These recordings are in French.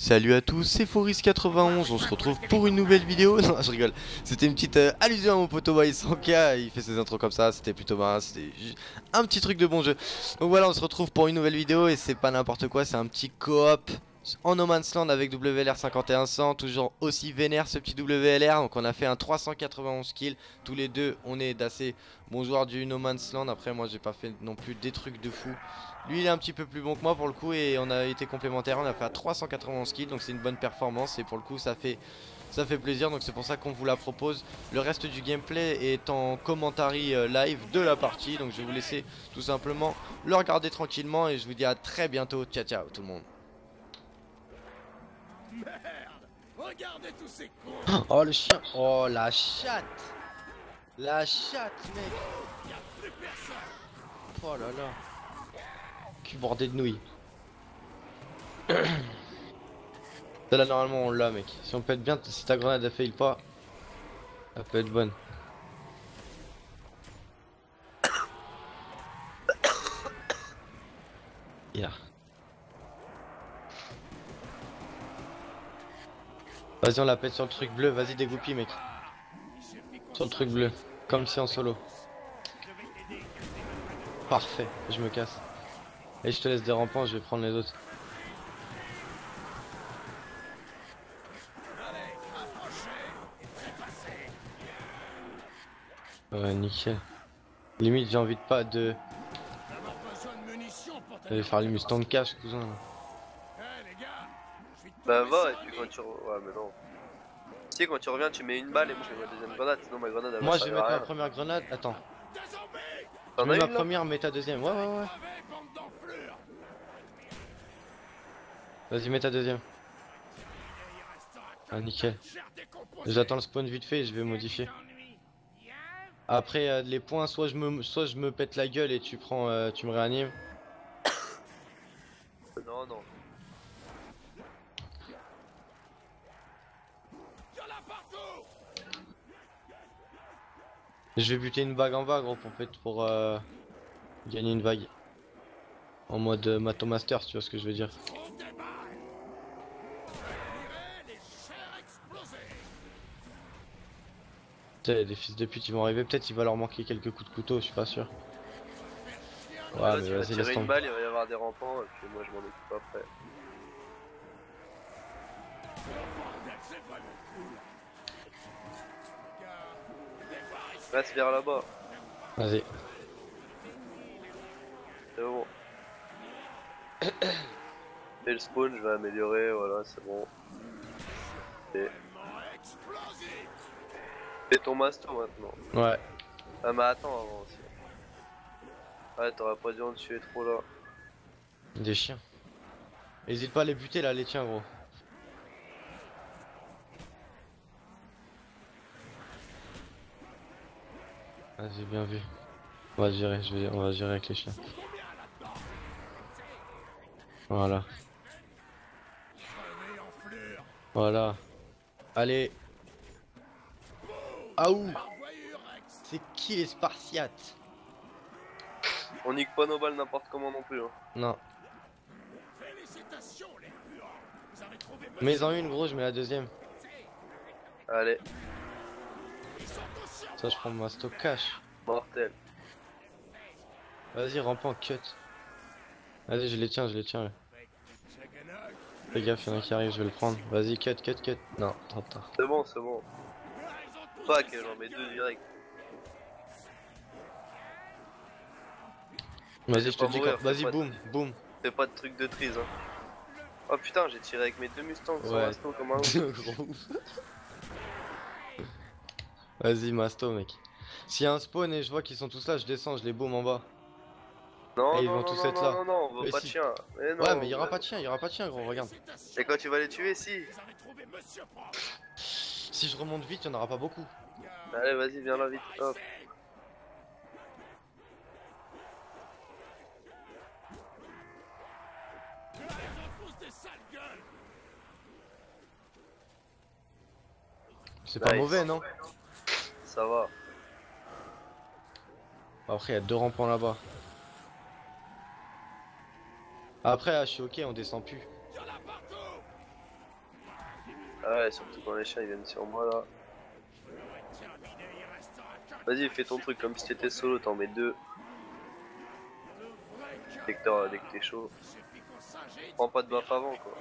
Salut à tous, c'est Foris91, on se retrouve pour une nouvelle vidéo. Non, je rigole. C'était une petite euh, allusion à mon poteau Sanka, il fait ses intros comme ça, c'était plutôt marrant, c'était un petit truc de bon jeu. Donc voilà, on se retrouve pour une nouvelle vidéo et c'est pas n'importe quoi, c'est un petit coop en No Man's Land avec WLR 5100, toujours aussi vénère ce petit WLR. Donc on a fait un 391 kills, tous les deux on est d'assez bons joueurs du No Man's Land. Après moi j'ai pas fait non plus des trucs de fou. Lui il est un petit peu plus bon que moi pour le coup et on a été complémentaires, on a fait un 391 kills donc c'est une bonne performance. Et pour le coup ça fait ça fait plaisir. Donc c'est pour ça qu'on vous la propose. Le reste du gameplay est en commentary euh, live de la partie. Donc je vais vous laisser tout simplement le regarder tranquillement. Et je vous dis à très bientôt. Ciao ciao tout le monde Regardez tous ces cons. Oh le chien. Oh la chatte. La chatte mec. Y'a plus personne. Oh là là. Cul bordé de nouilles Là normalement on l'a mec. Si on pète bien si ta grenade a fail pas Elle peut être bonne. Yeah Vas-y on la pète sur le truc bleu, vas-y dégoupille mec. Sur le truc bleu, comme si en solo. Parfait, je me casse. Et je te laisse des rampants, je vais prendre les autres. Ouais nickel. Limite j'ai envie de pas de... D'aller faire les Mustang cash cousin. Bah va quand tu... Ouais mais non. Tu sais quand tu reviens tu mets une balle et moi je mets ma deuxième grenade sinon ma grenade elle Moi je vais mettre ma première grenade, attends. Je mets ma première mets ta deuxième, ouais ouais ouais. Vas-y mets ta deuxième. Ah nickel. J'attends le spawn vite fait et je vais modifier. Après euh, les points, soit je me soit je me pète la gueule et tu prends euh, tu me réanimes. Non non. Je vais buter une vague en vague gros pour, pour euh, gagner une vague. En mode euh, Matomaster, tu vois ce que je veux dire. Des fils de pute ils vont arriver, peut-être il va leur manquer quelques coups de couteau, je suis pas sûr. Ouais, mais vas-y, laisse une balle, il va y avoir des rampants, et puis moi je m'en occupe après. Reste vers là-bas. Vas-y. C'est bon. Et le spawn, je vais améliorer, voilà, c'est bon. Et... Ton masto maintenant. Ouais. Ah mais attends avant aussi. Ouais, t'aurais pas dû en tuer trop là. Des chiens. Hésite pas à les buter là, les tiens gros. Vas-y, bien vu. On va gérer, je vais, on va gérer avec les chiens. Voilà. Voilà. Allez. Ah où C'est qui les Spartiates? On nique pas nos balles n'importe comment non plus. Hein. Non. Mais en une gros, je mets la deuxième. Allez. Ça, je prends ma stock cash. Mortel. Vas-y, rampant, cut. Vas-y, je les tiens, je les tiens. Fais gaffe, y'en a qui arrive, je vais le prendre. Vas-y, cut, cut, cut. Non, trop tard. C'est bon, c'est bon. Pas que j'en mets deux direct. Vas-y, je te dis quand. Vas-y, boum, boum. Fais pas de truc de trise. Hein. Oh putain, j'ai tiré avec mes deux Mustangs ouais. comme un Vas-y, Masto, mec. S'il y a un spawn et je vois qu'ils sont tous là, je descends, je les boum en bas. Non, et ils vont tous être là. Non, non, on veut pas de chien. ouais, mais il y aura pas de chien, il y aura pas de chien, gros, regarde. Et quand tu vas les tuer, si. Si je remonte vite, il y en aura pas beaucoup. Allez, vas-y, viens là vite. Hop. C'est pas mauvais, non? Ça va. Après, il y a deux rampants là-bas. Après, je suis ok, on descend plus. Ah ouais, surtout quand les chiens ils viennent sur moi là. Vas-y, fais ton truc comme si t'étais solo, t'en mets deux. Dès que dès que t'es chaud. Prends pas de buff avant quoi.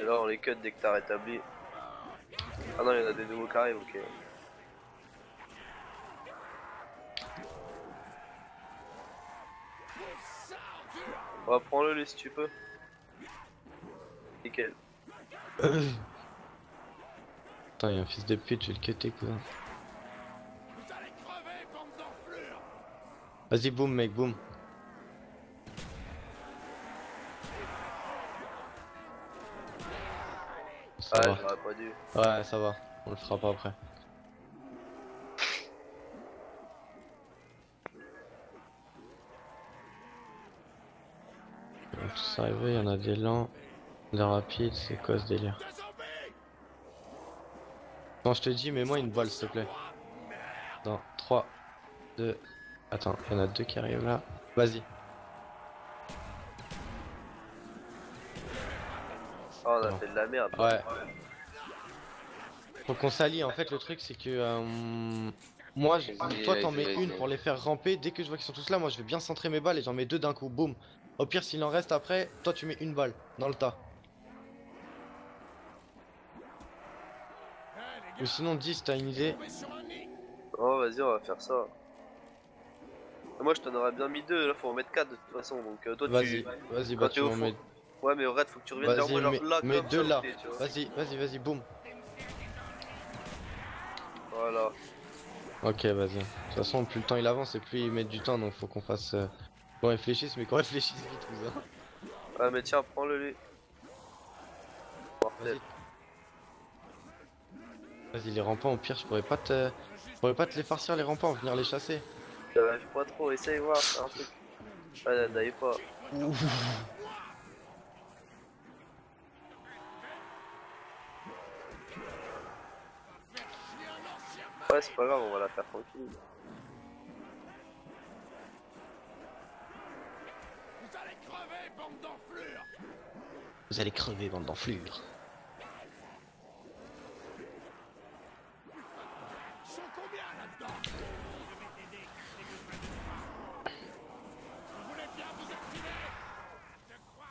Et là on les cut dès que t'as rétabli. Ah non, il y en a des nouveaux qui arrivent, ok. Ouais, prends-le lui si tu peux. Nickel. Putain, y'a un fils de pute, je vais le cutter, cousin. Vas-y, boum, mec, boum. Ça Ah, va. Ouais, ça va. On le fera pas après. Vont tous arriver, il y en a des lents, des rapides, c'est quoi ce délire? Quand je te dis, mets-moi une balle s'il te plaît. Dans 3, 2, attends, il y en a deux qui arrivent là. Vas-y. Ah, on a fait de la merde. Ouais. Faut qu'on s'allie. En fait, le truc, c'est que euh, moi, je- Vas-y, toi, t'en vas-y, mets vas-y. une pour les faire ramper. Dès que je vois qu'ils sont tous là, moi, je vais bien centrer mes balles et j'en mets deux d'un coup. Boum. Au pire, s'il en reste après, toi, tu mets une balle dans le tas. Ou sinon, 10, t'as une idée? Oh, vas-y, on va faire ça. Moi, je t'en aurais bien mis deux, là, faut en mettre quatre de toute façon. Donc, euh, toi, Vas-y, tu. vas-y, Quand bah, tu m'en mets. Ouais, mais au raid, faut que tu reviennes vers Vas-y, moi, genre là, mets deux là. Vas-y, vas-y, vas-y, boum. Voilà. Ok, vas-y. De toute façon, plus le temps il avance et plus il met du temps, donc faut qu'on fasse. euh, qu'on réfléchisse, mais qu'on réfléchisse vite, cousin. Ah, mais tiens, prends-le lui. Vas-y. Les rampants, au pire, je pourrais pas te. Je pourrais pas te les farcir, les rampants, venir les chasser. J'arrive pas trop, essaye voir, un truc. Ah, d'aille pas. Ouais, c'est pas grave, on va la faire tranquille. Vous allez crever, bande d'enflures Vous allez crever, bande d'enflures.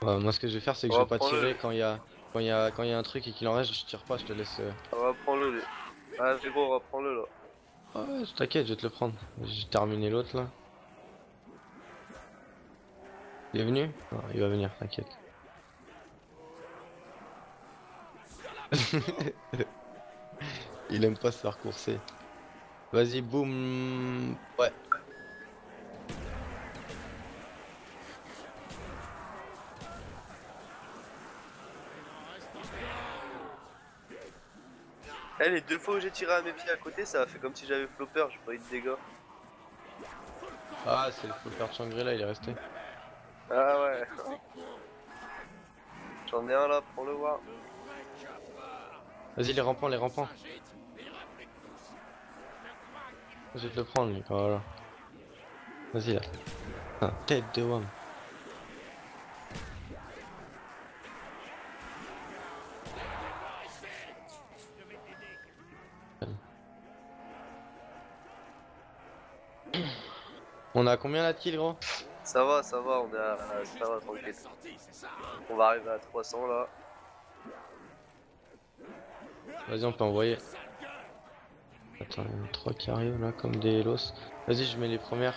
Ouais, moi, ce que je vais faire, c'est que On je va vais pas tirer le- quand il y a. Quand il y a, quand il y a un truc et qu'il en reste, je tire pas, je te laisse. euh, On va prendre le lui. Ah, gros, reprends-le là. Ah ouais, t'inquiète, je vais te le prendre. J'ai terminé l'autre là. Il est venu Non, il va venir, t'inquiète. il aime pas se faire courser. Vas-y, boum. Ouais. Eh, les deux fois où j'ai tiré à mes pieds à côté, ça a fait comme si j'avais flopper, j'ai pas eu de dégâts. Ah, c'est le flopper de Shangri-La, il est resté. Ah ouais. J'en ai un là, prends-le voir. Vas-y, les rampants, les rampants. Je vais te le prendre, lui. Voilà. Vas-y là. Ah, tête de Wam. On a combien là de kills gros? Ça va, ça va, on est à. Ça va, tranquille. On va arriver à 300 là. Vas-y on peut envoyer. Attends, il y en a trois qui arrivent là comme des hélos. Vas-y je mets les premières.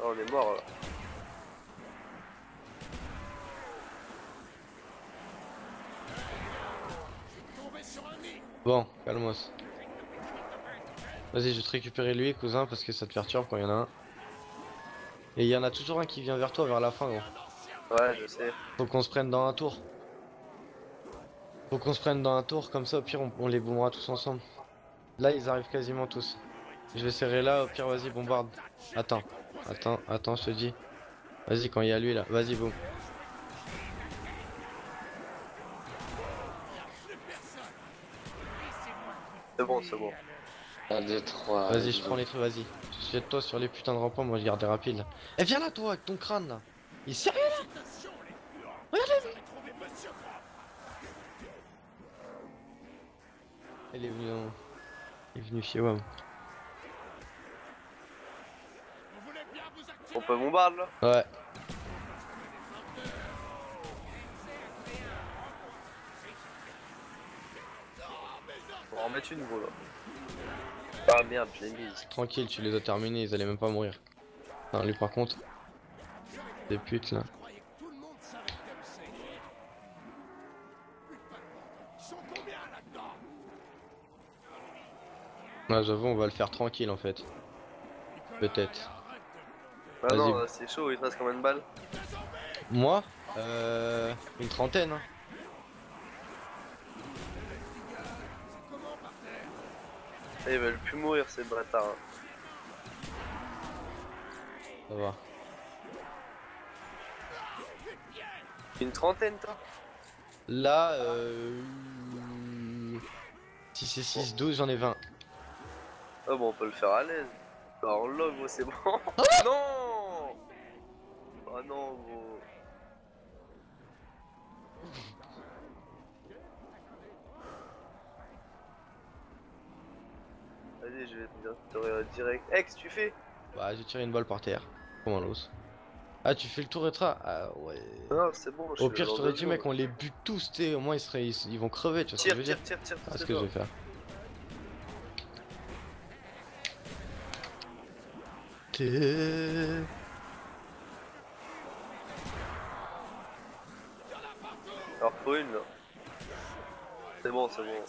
Ah, on est mort là. Tombez sur un nid Bon, calmos. Vas-y je vais te récupérer lui cousin parce que ça te perturbe quand il y en a un. Et il y en a toujours un qui vient vers toi vers la fin gros. Ouais, je sais. Faut qu'on se prenne dans un tour. Faut qu'on se prenne dans un tour, comme ça au pire on, on les boomera tous ensemble. Là ils arrivent quasiment tous. Je vais serrer là, au pire vas-y bombarde. Attends, attends, attends je te dis. Vas-y quand il y a lui là, vas-y boum. C'est bon, c'est bon. 1, 2, 3. Vas-y je prends les trucs, vas-y. jette-toi sur les putains de rampants, moi je garde là. Eh viens là toi avec ton crâne là Il est sérieux puants Regardez Il est venu dans... Il est venu chez WAM. On peut bombarder là Ouais. On va en mettre une gros là. Ah merde, je l'ai mise. Tranquille, tu les as terminés, ils allaient même pas mourir. Non, lui par contre. Des putes là. Ouais, j'avoue, on va le faire tranquille en fait. Peut-être. Ah Vas-y. non, c'est chaud, il te reste combien de balles? Moi? Euh. Une trentaine. Hein. Ils veulent plus mourir ces bâtards. hein. Ça va. Une trentaine toi Là, euh. Si c'est 6, 12, j'en ai 20. Ah bon, on peut le faire à l'aise. Bah, on log, gros, c'est bon. non Oh non, gros. Vas-y, je vais te dire, t'aurais direct. Ex, tu fais? Bah, j'ai tiré une balle par terre. Comme un os. Ah, tu fais le tour rétra Ah ouais. Non, c'est bon. Au pire, je t'aurais dit, mec, on les bute tous, t'sais. Au moins, ils, seraient, ils, ils vont crever, tu vois ce que Tire, je veux dire tire, tire, tire, Ah, ce tire, que je tire. vais faire. T'es- Alors, faut une là. C'est bon, c'est bon.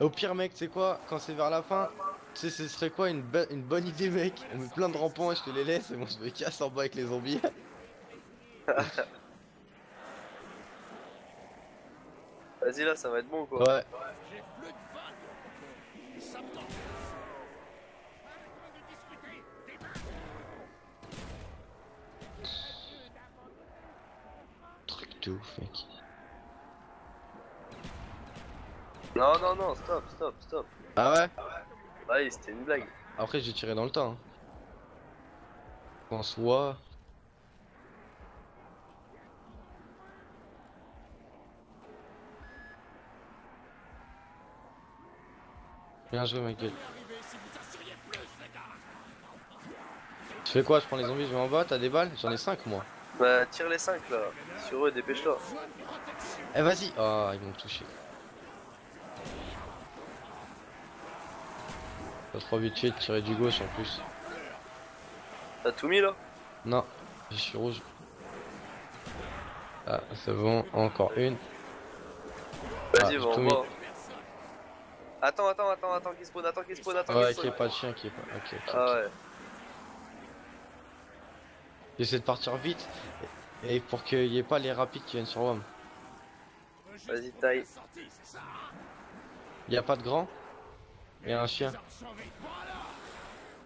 Au pire, mec, tu sais quoi Quand c'est vers la fin, tu sais, ce serait quoi une, bo- une bonne idée, mec? On met plein de rampants et je te les laisse et moi je me casse en bas avec les zombies. Vas-y, là, ça va être bon quoi. Ouais. J'ai plus de balles. Ça me tente. Pas de discuter. Des Non, non, non, stop, stop, stop. Ah ouais? Ouais, c'était une blague. Après, j'ai tiré dans le tas. Hein. En soi. Bien joué, gars. Tu fais quoi? Je prends les zombies, je vais en bas, t'as des balles? J'en ai 5 moi. Bah, tire les 5 là. Sur eux, dépêche-toi. Eh vas-y Ah, ils m'ont touché. Pas trop habitué de tirer du gauche en plus. T'as tout mis là? Non, je suis rouge. Ah, c'est bon, encore une. Vas-y, Ah, va en bas. Attends, attends, attends, attends, qu'il spawn, attends, qu'il spawn, attends, Ouais, qu'il qu'il n'y spawn. ait pas de chien, qu'il n'y ait pas. Ok, ok. Ah ouais. J'essaie de partir vite. Et pour qu'il n'y ait pas les rapides qui viennent sur WAM. Vas-y, taille. Il n'y a pas de grand Et un chien.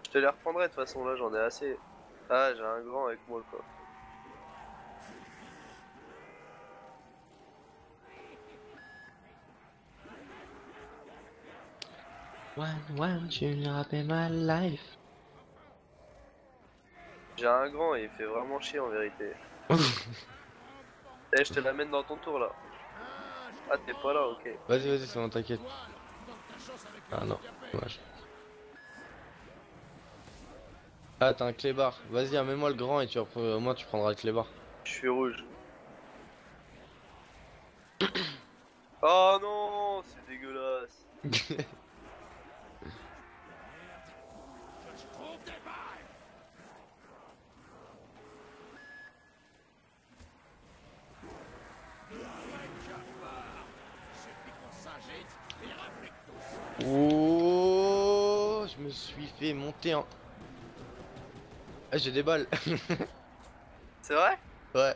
Je te les reprendrai de toute façon, là, j'en ai assez. Ah, j'ai un grand avec moi quoi. One, one, tu rappelles my life. J'ai un grand et il fait vraiment chier en vérité. Eh, je te l'amène dans ton tour là. Ah, t'es pas là, ok. Vas-y, vas-y, c'est bon, t'inquiète. Ah non, dommage. Ah, t'as un clébard. Vas-y, amène-moi le grand et tu au moins tu prendras le clébard. Je suis rouge. Oh non, c'est dégueulasse. suis fait monter en... Ah, j'ai des balles. C'est vrai? Ouais.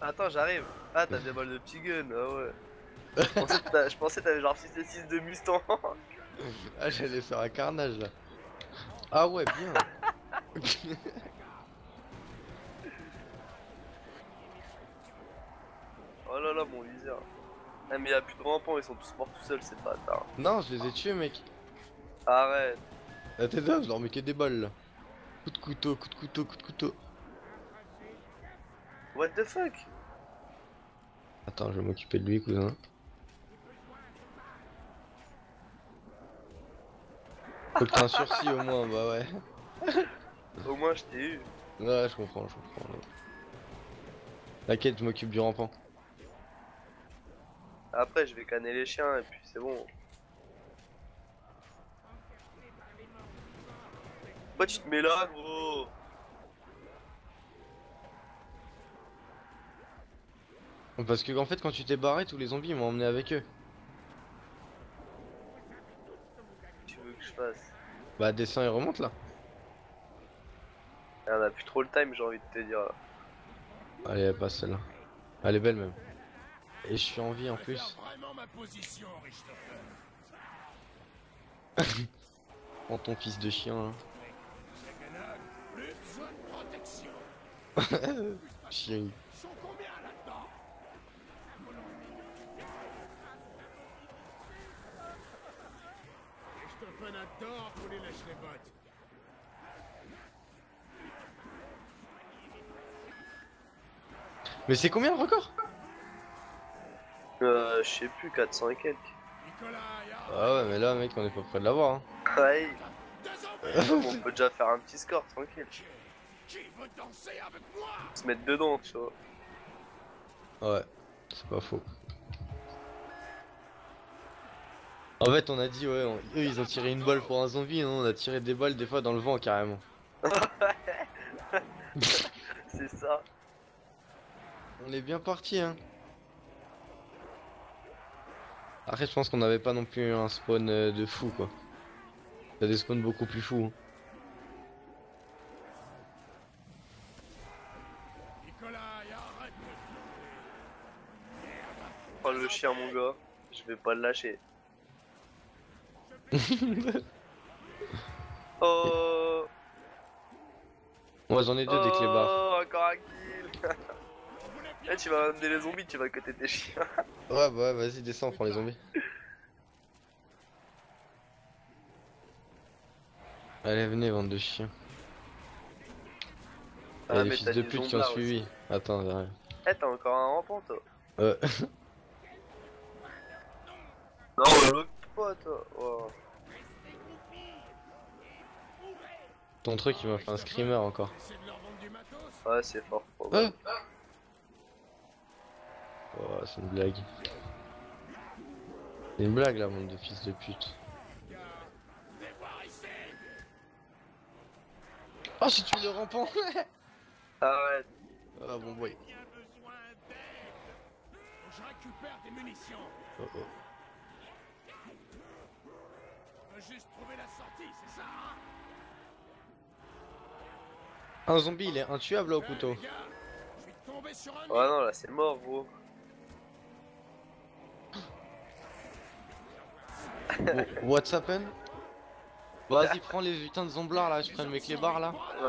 Attends, j'arrive. Ah, t'as des balles de petit gun, ah ouais. Je pensais que t'avais genre 6 et 6 de Mustang. ah, j'allais faire un carnage là. Ah ouais, bien. oh là là, mon viseur. Ah, mais y'a plus de rampants, ils sont tous morts tout seuls, c'est pas tard. Non, je les ai tués, mec. Arrête. La tête là, je leur mets que des balles là. Coup de couteau, coup de couteau, coup de couteau. What the fuck? Attends, je vais m'occuper de lui, cousin. Faut que t'aies un sursis au moins, bah ouais. Au moins, je t'ai eu. Ouais, je comprends, je comprends. ouais. T'inquiète, je m'occupe du rampant. Après, je vais canner les chiens et puis c'est bon. Pourquoi tu te mets là, gros? Parce que en fait, quand tu t'es barré, tous les zombies ils m'ont emmené avec eux. Tu veux que je fasse? Bah, descends et remonte là. Et On a plus trop le time, j'ai envie de te dire. là. Allez, elle passe celle-là. Elle est belle même. Et je suis en vie en plus. Ma position. Prends ton fils de chien là. bottes. Mais c'est combien le record? Euh, je sais plus, 400 et quelques. Ah ouais, mais là, mec, on est pas près de l'avoir. Hein. Ouais, on peut déjà faire un petit score, tranquille. Qui veut danser avec moi? Se mettre dedans, tu vois. Ouais, c'est pas faux. En fait, on a dit, ouais, on- eux ils ont tiré une balle pour un zombie, non On a tiré des balles des fois dans le vent carrément. C'est ça. On est bien parti, hein. Après, je pense qu'on n'avait pas non plus un spawn euh, de fou, quoi. T'as des spawns beaucoup plus fous. hein. Nicolas, y'a arrête Oh le chien, mon gars. Je vais pas le lâcher. oh. Moi, j'en ai deux des clébards. Oh, encore un kill. Eh, tu vas amener les zombies, tu vas côté tes chiens. Ouais, bah ouais, vas-y, descends, prends les zombies. Allez, venez, bande de chiens. Il y a Ah, mais fils de pute qui ont suivi. Attends, derrière. Eh, t'as encore un rampant, toi. Ouais. Non, l'autre pas, toi. Oh. Ton truc, il m'a fait un screamer encore. Ouais, c'est fort. Ah. Oh, c'est une blague. C'est une blague, là, bande de fils de pute. Oh, j'ai tué le rampant Arrête. Ah, bon boy. Bien besoin d'aide Faut que je récupère des munitions Oh, oh. Je veux juste trouver la sortie, c'est ça hein Un zombie, il est intuable là, au couteau. Ouais, non, là, c'est mort, gros. Oh, What's happened? Vas-y, prends les putains de zomblards là, je prends mes clébards là. Ouais,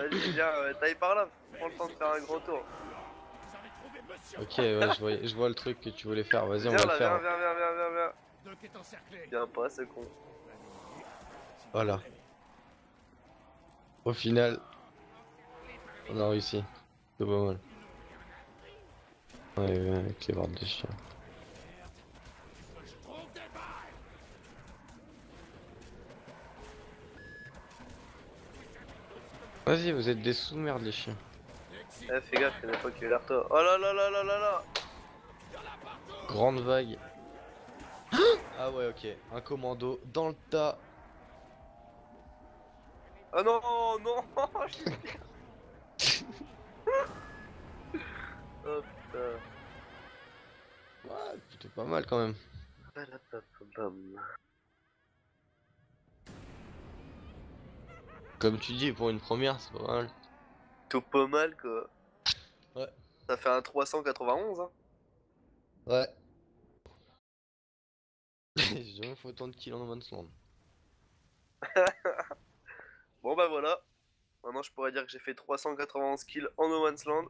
ouais, vas-y, viens, euh, taille par là. Prends le temps de faire un grand tour. Vous avez trouvé monsieur Ok, ouais, je vois, je vois le truc que tu voulais faire, vas-y, on Viens va là, le viens, faire. viens, viens, viens, viens, viens. Viens pas, c'est con. Voilà. Au final, on a réussi. C'est pas mal. Ouais, ouais, avec les barres de chien. Vas-y, vous êtes des sous-merdes les chiens. Eh, fais gaffe, y'en a pas qui est toi. Oh là là là là là là Grande vague. Ah ouais, ok. Un commando dans le tas. Oh non, non Oh putain. Ouais, plutôt pas mal quand même. Comme tu dis, pour une première, c'est pas mal. Tout pas mal quoi. Ouais. Ça fait un 391 hein. Ouais. J'ai jamais fait autant de kills en Man's Land. Bon bah voilà. Maintenant je pourrais dire que j'ai fait 391 kills en No Man's Land.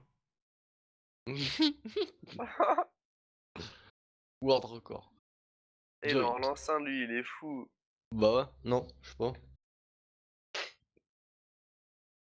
World record. Et non, l'ancien lui il est fou. Bah ouais, non, je sais pas.